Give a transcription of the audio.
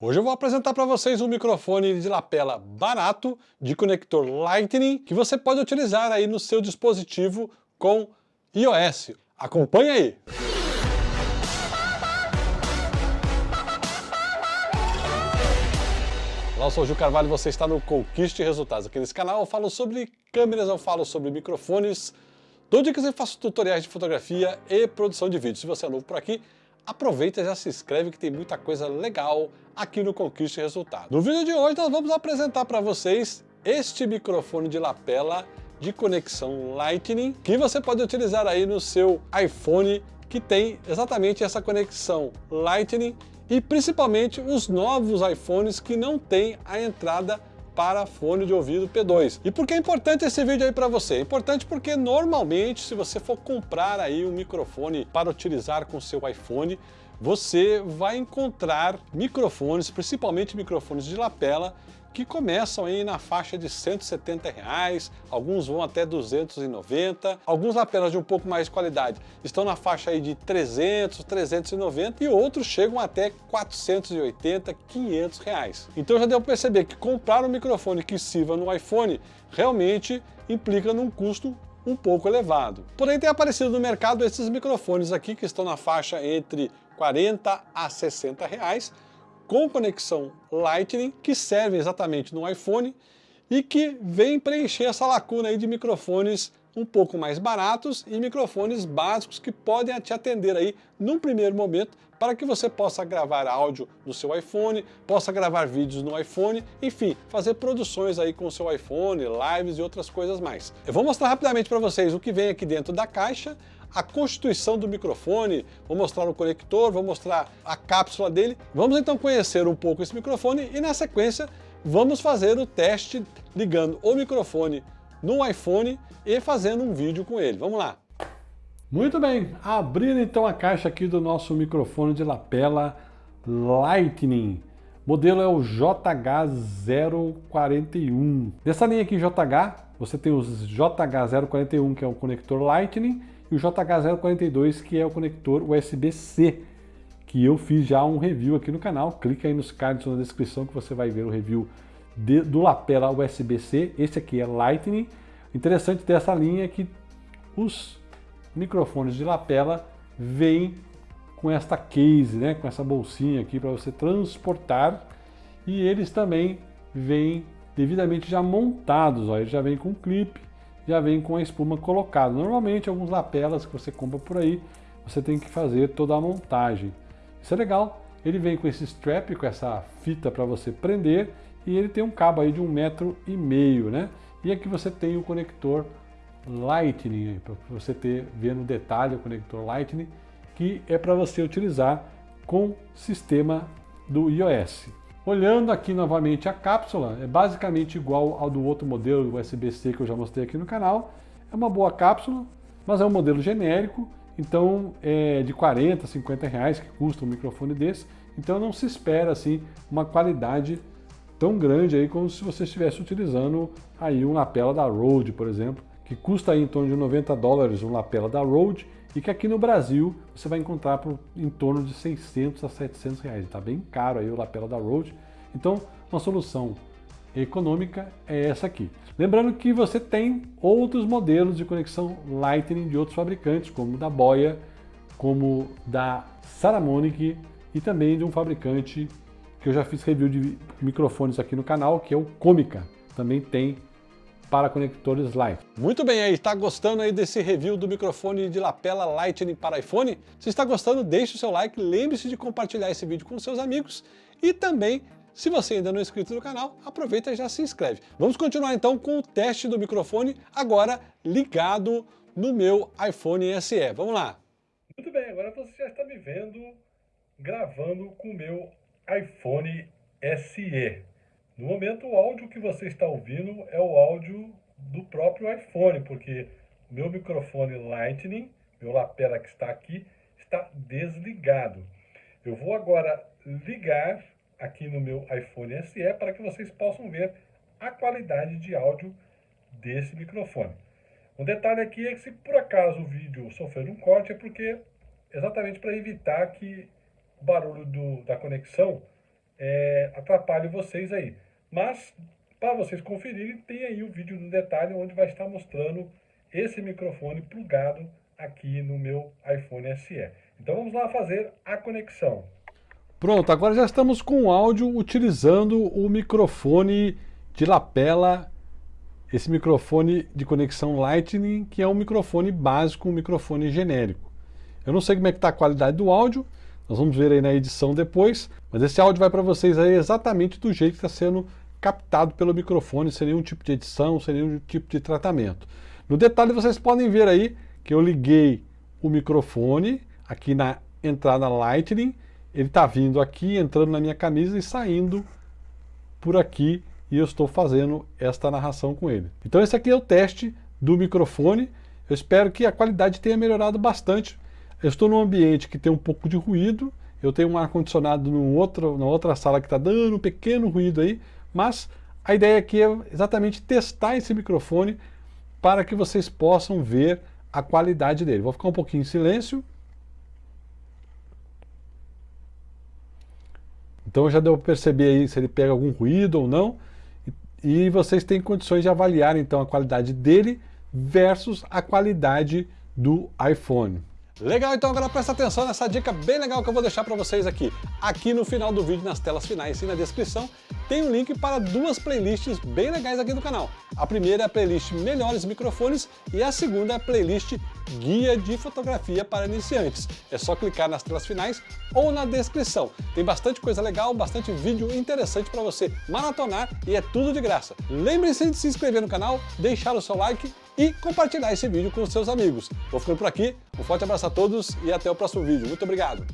Hoje eu vou apresentar para vocês um microfone de lapela barato, de conector Lightning, que você pode utilizar aí no seu dispositivo com iOS. Acompanhe aí! Olá, eu sou o Gil Carvalho e você está no Conquiste Resultados. Aqui nesse canal eu falo sobre câmeras, eu falo sobre microfones, dou dicas e faço tutoriais de fotografia e produção de vídeo. Se você é novo por aqui, aproveita e já se inscreve que tem muita coisa legal aqui no Conquiste Resultado. No vídeo de hoje nós vamos apresentar para vocês este microfone de lapela de conexão Lightning que você pode utilizar aí no seu iPhone que tem exatamente essa conexão Lightning e principalmente os novos iPhones que não têm a entrada para fone de ouvido P2. E por que é importante esse vídeo aí para você? É importante porque normalmente se você for comprar aí um microfone para utilizar com seu iPhone, você vai encontrar microfones, principalmente microfones de lapela, que começam aí na faixa de 170 reais, alguns vão até 290, alguns lapelas de um pouco mais de qualidade estão na faixa aí de 300, 390 e outros chegam até 480, 500 reais. Então já deu para perceber que comprar um microfone que sirva no iPhone realmente implica num custo um pouco elevado. Porém tem aparecido no mercado esses microfones aqui que estão na faixa entre 40 a 60 reais, com conexão Lightning, que serve exatamente no iPhone e que vem preencher essa lacuna aí de microfones um pouco mais baratos e microfones básicos que podem te atender aí num primeiro momento para que você possa gravar áudio no seu iPhone, possa gravar vídeos no iPhone, enfim, fazer produções aí com o seu iPhone, lives e outras coisas mais. Eu vou mostrar rapidamente para vocês o que vem aqui dentro da caixa, a constituição do microfone, vou mostrar o conector, vou mostrar a cápsula dele. Vamos então conhecer um pouco esse microfone e na sequência vamos fazer o teste ligando o microfone no iPhone e fazendo um vídeo com ele. Vamos lá! Muito bem, abrindo então a caixa aqui do nosso microfone de lapela Lightning. Modelo é o JH041. Nessa linha aqui JH, você tem os JH041, que é o conector Lightning, e o JH042, que é o conector USB-C, que eu fiz já um review aqui no canal. Clica aí nos cards na descrição que você vai ver o review de, do lapela USB-C. Esse aqui é Lightning. Interessante dessa linha é que os microfones de lapela vêm com esta case, né, com essa bolsinha aqui para você transportar e eles também vêm devidamente já montados, ó, ele já vem com clipe, já vem com a espuma colocada. Normalmente, alguns lapelas que você compra por aí, você tem que fazer toda a montagem. Isso é legal. Ele vem com esse strap, com essa fita para você prender, e ele tem um cabo aí de um metro e meio, né? E aqui você tem o conector Lightning, para você ter, ver no detalhe o conector Lightning, que é para você utilizar com sistema do iOS. Olhando aqui novamente a cápsula, é basicamente igual ao do outro modelo USB-C que eu já mostrei aqui no canal. É uma boa cápsula, mas é um modelo genérico, então é de 40, 50 reais que custa um microfone desse. Então não se espera assim uma qualidade tão grande aí como se você estivesse utilizando aí um lapela da Rode, por exemplo, que custa aí em torno de 90 dólares um lapela da Rode e que aqui no Brasil você vai encontrar por em torno de 600 a 700 reais. Está bem caro aí o lapela da Rode. Então, uma solução econômica é essa aqui. Lembrando que você tem outros modelos de conexão Lightning de outros fabricantes, como da Boya, como da Saramonic e também de um fabricante que eu já fiz review de microfones aqui no canal, que é o Comica. Também tem para conectores Lightning. Muito bem aí, está gostando aí desse review do microfone de lapela Lightning para iPhone? Se está gostando, deixe o seu like, lembre-se de compartilhar esse vídeo com seus amigos e também se você ainda não é inscrito no canal, aproveita e já se inscreve. Vamos continuar então com o teste do microfone, agora ligado no meu iPhone SE. Vamos lá. Muito bem, agora você já está me vendo gravando com o meu iPhone SE. No momento, o áudio que você está ouvindo é o áudio do próprio iPhone, porque meu microfone Lightning, meu lapela que está aqui, está desligado. Eu vou agora ligar aqui no meu iPhone SE para que vocês possam ver a qualidade de áudio desse microfone. Um detalhe aqui é que se por acaso o vídeo sofrer um corte é porque exatamente para evitar que o barulho do, da conexão é, atrapalhe vocês aí. Mas, para vocês conferirem, tem aí o vídeo no detalhe onde vai estar mostrando esse microfone plugado aqui no meu iPhone SE. Então vamos lá fazer a conexão. Pronto, agora já estamos com o áudio utilizando o microfone de lapela, esse microfone de conexão Lightning, que é um microfone básico, um microfone genérico. Eu não sei como é que está a qualidade do áudio, nós vamos ver aí na edição depois, mas esse áudio vai para vocês aí exatamente do jeito que está sendo captado pelo microfone, sem nenhum tipo de edição, sem nenhum tipo de tratamento. No detalhe vocês podem ver aí que eu liguei o microfone aqui na entrada Lightning, ele está vindo aqui, entrando na minha camisa e saindo por aqui e eu estou fazendo esta narração com ele. Então esse aqui é o teste do microfone, eu espero que a qualidade tenha melhorado bastante. Eu estou num ambiente que tem um pouco de ruído, eu tenho um ar-condicionado na outra sala que está dando um pequeno ruído aí, mas a ideia aqui é exatamente testar esse microfone para que vocês possam ver a qualidade dele. Vou ficar um pouquinho em silêncio. Então já deu para perceber aí se ele pega algum ruído ou não. E vocês têm condições de avaliar então a qualidade dele versus a qualidade do iPhone. Legal, então agora presta atenção nessa dica bem legal que eu vou deixar para vocês aqui. Aqui no final do vídeo, nas telas finais e na descrição, tem um link para duas playlists bem legais aqui do canal. A primeira é a playlist Melhores Microfones e a segunda é a playlist Guia de Fotografia para Iniciantes. É só clicar nas telas finais ou na descrição. Tem bastante coisa legal, bastante vídeo interessante para você maratonar e é tudo de graça. Lembre-se de se inscrever no canal, deixar o seu like e compartilhar esse vídeo com seus amigos. Vou ficando por aqui, um forte abraço a todos e até o próximo vídeo. Muito obrigado!